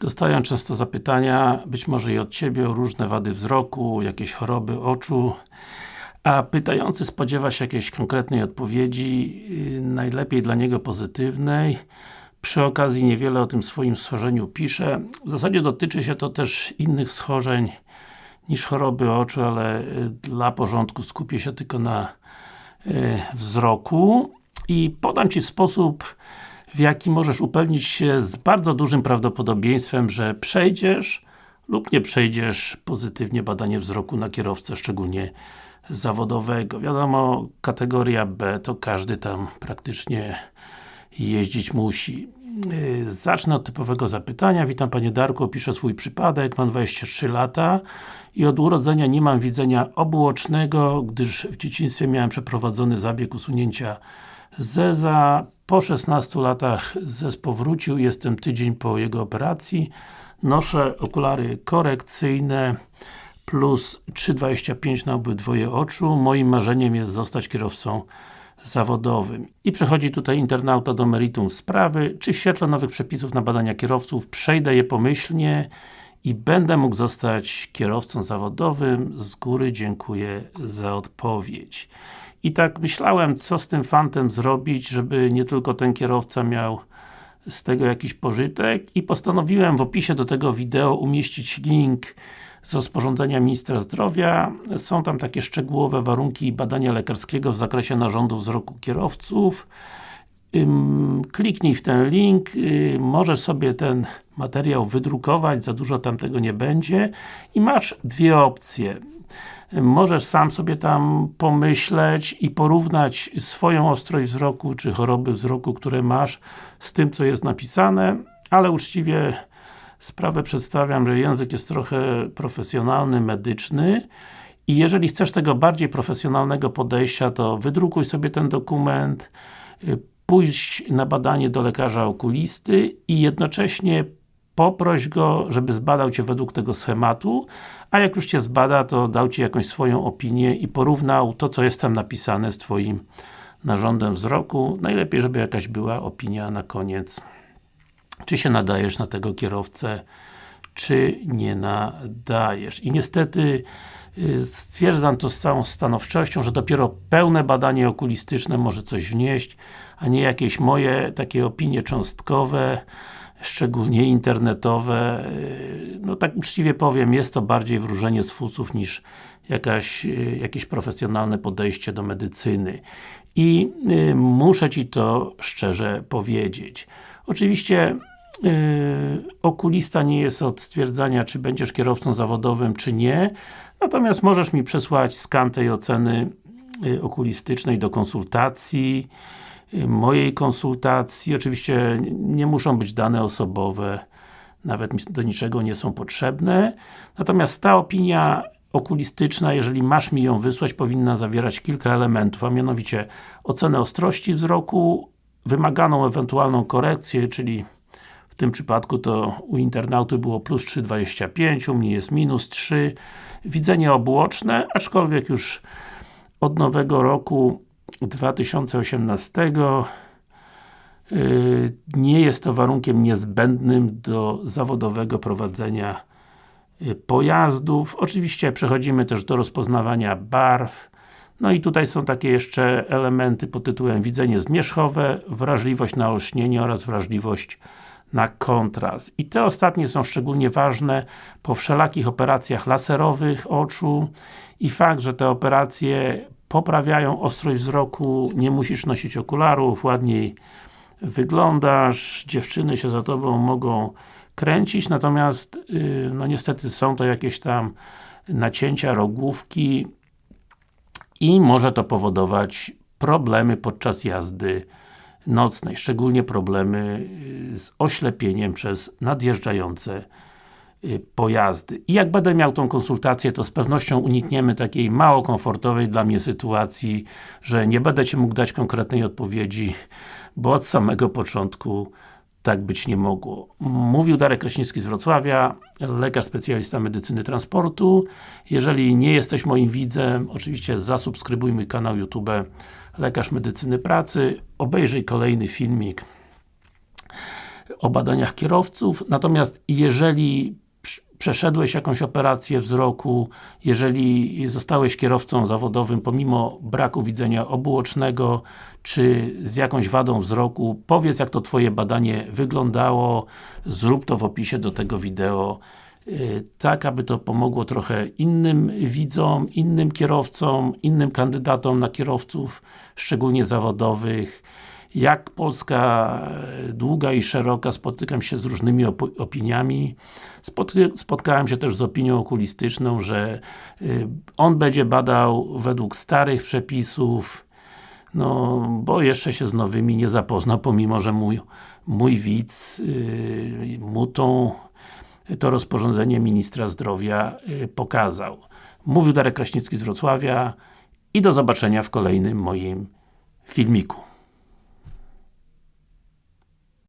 Dostaję często zapytania, być może i od Ciebie, o różne wady wzroku, jakieś choroby oczu, a pytający spodziewa się jakiejś konkretnej odpowiedzi, yy, najlepiej dla niego pozytywnej. Przy okazji niewiele o tym swoim schorzeniu pisze. W zasadzie dotyczy się to też innych schorzeń niż choroby oczu, ale yy, dla porządku skupię się tylko na yy, wzroku i podam Ci sposób w jaki możesz upewnić się z bardzo dużym prawdopodobieństwem, że przejdziesz lub nie przejdziesz pozytywnie badanie wzroku na kierowcę, szczególnie zawodowego. Wiadomo, kategoria B to każdy tam praktycznie jeździć musi. Yy, zacznę od typowego zapytania. Witam Panie Darku, opiszę swój przypadek. Mam 23 lata i od urodzenia nie mam widzenia obuocznego, gdyż w dzieciństwie miałem przeprowadzony zabieg usunięcia zeza. Po 16 latach zez powrócił, jestem tydzień po jego operacji. Noszę okulary korekcyjne plus 3,25 na obydwoje oczu. Moim marzeniem jest zostać kierowcą zawodowym. I przechodzi tutaj internauta do meritum sprawy, czy w świetle nowych przepisów na badania kierowców przejdę je pomyślnie i będę mógł zostać kierowcą zawodowym. Z góry dziękuję za odpowiedź. I tak myślałem, co z tym fantem zrobić, żeby nie tylko ten kierowca miał z tego jakiś pożytek i postanowiłem w opisie do tego wideo umieścić link z rozporządzenia Ministra Zdrowia. Są tam takie szczegółowe warunki badania lekarskiego w zakresie narządu wzroku kierowców. Kliknij w ten link, możesz sobie ten materiał wydrukować, za dużo tam tego nie będzie i masz dwie opcje. Możesz sam sobie tam pomyśleć i porównać swoją ostrość wzroku, czy choroby wzroku, które masz z tym, co jest napisane, ale uczciwie sprawę przedstawiam, że język jest trochę profesjonalny, medyczny i jeżeli chcesz tego bardziej profesjonalnego podejścia, to wydrukuj sobie ten dokument, pójść na badanie do lekarza okulisty i jednocześnie poproś go, żeby zbadał Cię według tego schematu, a jak już Cię zbada, to dał Ci jakąś swoją opinię i porównał to, co jest tam napisane z Twoim narządem wzroku. Najlepiej, żeby jakaś była opinia na koniec. Czy się nadajesz na tego kierowcę, czy nie nadajesz. I niestety y, stwierdzam to z całą stanowczością, że dopiero pełne badanie okulistyczne może coś wnieść, a nie jakieś moje takie opinie cząstkowe, szczególnie internetowe, y, no tak uczciwie powiem, jest to bardziej wróżenie z fusów niż jakaś, y, jakieś profesjonalne podejście do medycyny. I muszę Ci to szczerze powiedzieć. Oczywiście okulista nie jest od stwierdzania, czy będziesz kierowcą zawodowym, czy nie, natomiast możesz mi przesłać skan tej oceny yy, okulistycznej do konsultacji, mojej konsultacji. Oczywiście nie muszą być dane osobowe, nawet do niczego nie są potrzebne. Natomiast ta opinia okulistyczna, jeżeli masz mi ją wysłać, powinna zawierać kilka elementów, a mianowicie ocenę ostrości wzroku, wymaganą ewentualną korekcję, czyli tym przypadku to u internauty było plus 3,25, u mnie jest minus 3, widzenie obłoczne, aczkolwiek już od nowego roku 2018 y, nie jest to warunkiem niezbędnym do zawodowego prowadzenia y, pojazdów. Oczywiście przechodzimy też do rozpoznawania barw. No i tutaj są takie jeszcze elementy pod tytułem widzenie zmierzchowe, wrażliwość na olśnienie oraz wrażliwość na kontrast. I te ostatnie są szczególnie ważne po wszelakich operacjach laserowych oczu i fakt, że te operacje poprawiają ostrość wzroku, nie musisz nosić okularów, ładniej wyglądasz, dziewczyny się za Tobą mogą kręcić, natomiast yy, no niestety są to jakieś tam nacięcia, rogówki i może to powodować problemy podczas jazdy nocnej, szczególnie problemy y, z oślepieniem przez nadjeżdżające Y, pojazdy. I jak będę miał tą konsultację, to z pewnością unikniemy takiej mało komfortowej dla mnie sytuacji, że nie będę Ci mógł dać konkretnej odpowiedzi, bo od samego początku tak być nie mogło. Mówił Darek Kraśnicki z Wrocławia, lekarz specjalista medycyny transportu. Jeżeli nie jesteś moim widzem, oczywiście zasubskrybuj mój kanał YouTube Lekarz Medycyny Pracy, obejrzyj kolejny filmik o badaniach kierowców, natomiast jeżeli przeszedłeś jakąś operację wzroku, jeżeli zostałeś kierowcą zawodowym pomimo braku widzenia obuocznego, czy z jakąś wadą wzroku, powiedz jak to Twoje badanie wyglądało, zrób to w opisie do tego wideo, y, tak aby to pomogło trochę innym widzom, innym kierowcom, innym kandydatom na kierowców, szczególnie zawodowych, jak Polska e, długa i szeroka, spotykam się z różnymi opiniami. Spotkałem się też z opinią okulistyczną, że y, on będzie badał według starych przepisów, no, bo jeszcze się z nowymi nie zapoznał, pomimo, że mój, mój widz yy, mu tą, to rozporządzenie Ministra Zdrowia pokazał. Mówił Darek Kraśnicki z Wrocławia i do zobaczenia w kolejnym moim filmiku.